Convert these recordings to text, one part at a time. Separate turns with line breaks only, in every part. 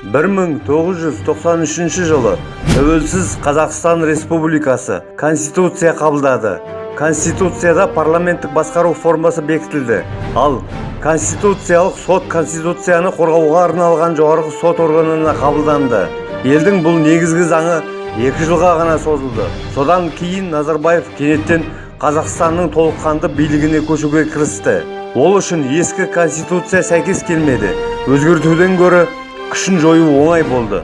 1993 жылы тәуелсіз қазақстан республикасы конституция қабылдады. Конституцияда парламенттік басқару формасы бекітілді. Ал конституциялық сот конституцияны қорғауға арналған жоғарғы сот органына қабылданды. Елдің бұл негізгі заңы екі жылға ғана созылды. Содан кейін назарбаев кенеттен қазақстанның толыққанды билігіне көшуге кірісті. Ол үшін ескі конституция сәйкес келмеді. Өзгертуден гөрі күшін жою оңай болды.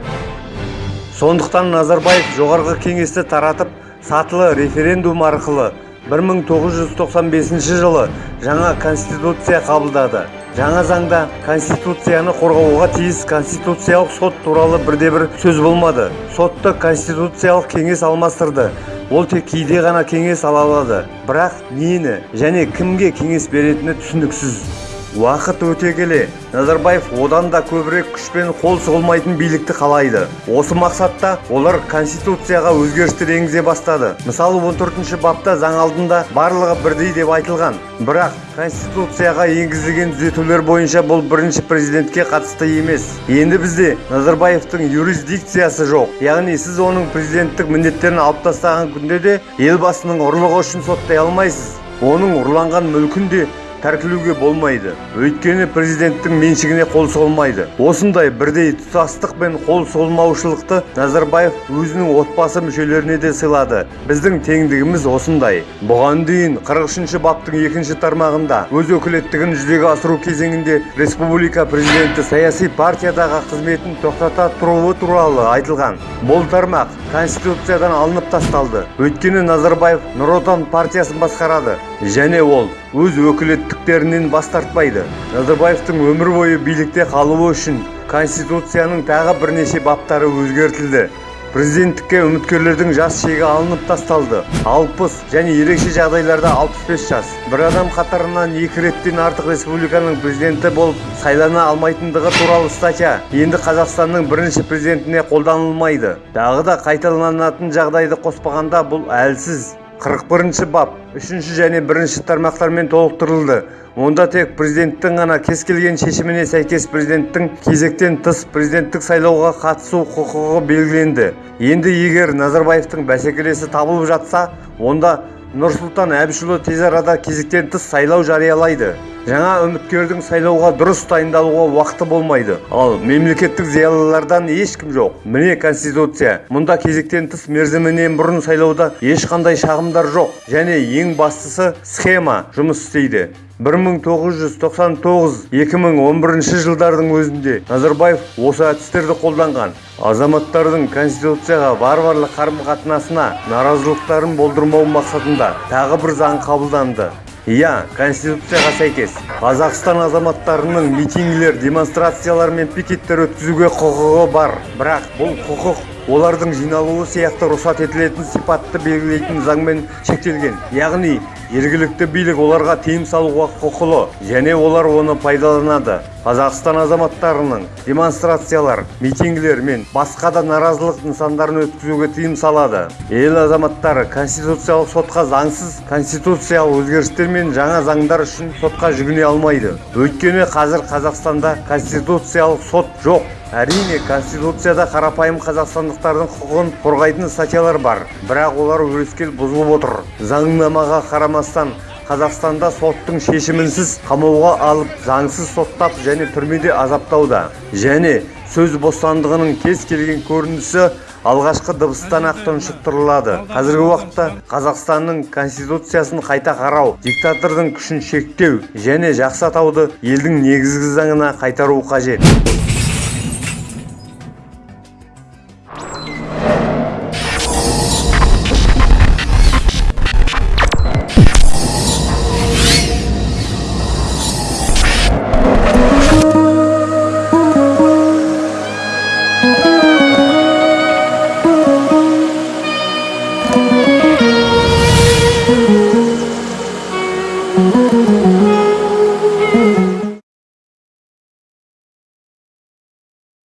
Сондықтан назарбаев жоғарғы кеңесті таратып сатылы референдум арқылы 1995 жылы жаңа конституция қабылдады. Жаңа заңда конституцияны қорғауға тиіс конституциялық сот туралы бірде-бір сөз болмады. Сотты конституциялық кеңес алмастырды. Ол тек кейде ғана кеңес ала алады. Бірақ нені және кімге кеңес беретіні түсініксіз. Уақыт өте келе назарбаев одан да көбірек күшпен қол сұғылмайтын билікті қалайды. Осы мақсатта олар конституцияға өзгерістер енгізе бастады. Мысалы 14 бапта заң алдында барлығы бірдей деп айтылған. Бірақ конституцияға енгізілген түзетулер бойынша бұл бірінші президентке қатысты емес. Енді бізде назарбаевтың юрисдикциясы жоқ. Яғни сіз оның президенттік міндеттерін алып тастаған күнде де елбасының ұрлығы үшін соттай алмайсыз. Оның ұрланған мүлкін де тәркілеуге болмайды. Өйткені президенттің меншігіне қол сұғылмайды осындай бірдей тұтастық пен қол сұғылмаушылықты назарбаев өзінің отбасы мүшелеріне де сыйлады. Біздің теңдігіміз осындай. Бұған дейін 43 баптың екінші тармағында өз өкілеттігін жүзеге асыру кезеңінде республика президенті саяси партиядағы қызметін тоқтата тұруы туралы айтылған. Бұл тармақ конституциядан алынып тасталды. Өйткені назарбаев нұр отан партиясын басқарады. Және ол өз өкілеттіктерінен бас тартпайды. Назарбаевтың өмір бойы билікте қалуы үшін конституцияның тағы бірнеше баптары өзгертілді. Президенттікке үміткерлердің жас шегі алынып тасталды. 60 және ерекше жағдайларда 65 жас. Бір адам қатарынан екі реттен артық республиканың президенті болып сайлана алмайтындығы туралы статья енді қазақстанның бірінші президентіне қолданылмайды. Тағы да қайталанатын жағдайды қоспағанда бұл әлсіз. 41 бап үшінші және бірінші тармақтармен толықтырылды. Онда тек президенттің ғана кез келген шешіміне сәйкес президенттің кезектен тыс президенттік сайлауға қатысу құқығы белгіленді. Енді егер назарбаевтың бәсекелесі табылып жатса онда нұрсұлтан әбішұлы тез арада кезектен тыс сайлау жариялайды. Жаңа үміткердің сайлауға дұрыс дайындалуға уақыты болмайды. Ал мемлекеттік зиялылардан ешкім жоқ. Міне конституция. Мұнда кезектен тыс мерзімінен бұрын сайлауда ешқандай шағымдар жоқ. Және ең бастысы схема жұмыс істейді. 1999-2011 жылдардың өзінде назарбаев осы әдістерді қолданған. Азаматтардың конституцияға варварлық қарым-қатынасына наразылықтарын болдырмау мақсатында тағы бір заң қабылданды. Иә конституцияға сәйкес қазақстан азаматтарының митингілер демонстрациялар мен пикеттер өткізуге құқығы бар. Бірақ бұл құқық олардың жиналуы сияқты рұқсат етілетін сипатты белгілейтін заңмен шектелген. Яғни жергілікті билік оларға тыйым салуға құқылы және олар оны пайдаланады. Қазақстан азаматтарының демонстрациялар митингілер мен басқа да наразылық нысандарын өткізуге тыйым салады. Ел азаматтары конституциялық сотқа заңсыз конституциялық өзгерістер мен жаңа заңдар үшін сотқа жүгіне алмайды. Өйткені қазір қазақстанда конституциялық сот жоқ. Әрине конституцияда қарапайым қазақстандықтардың құқығын қорғайтын статьялар бар. Бірақ олар өрескел бұзылып отыр. Заңнамаға қарамастан қазақстанда соттың шешімінсіз қамауға алып заңсыз соттап және түрмеде азаптауда. Және сөз бостандығының кез келген көрінісі алғашқы дыбыстан ақ тұншықтырылады. Қазіргі уақытта қазақстанның конституциясын қайта қарау диктатордың күшін шектеу және жақсы атауды елдің негізгі заңына қайтару қажет.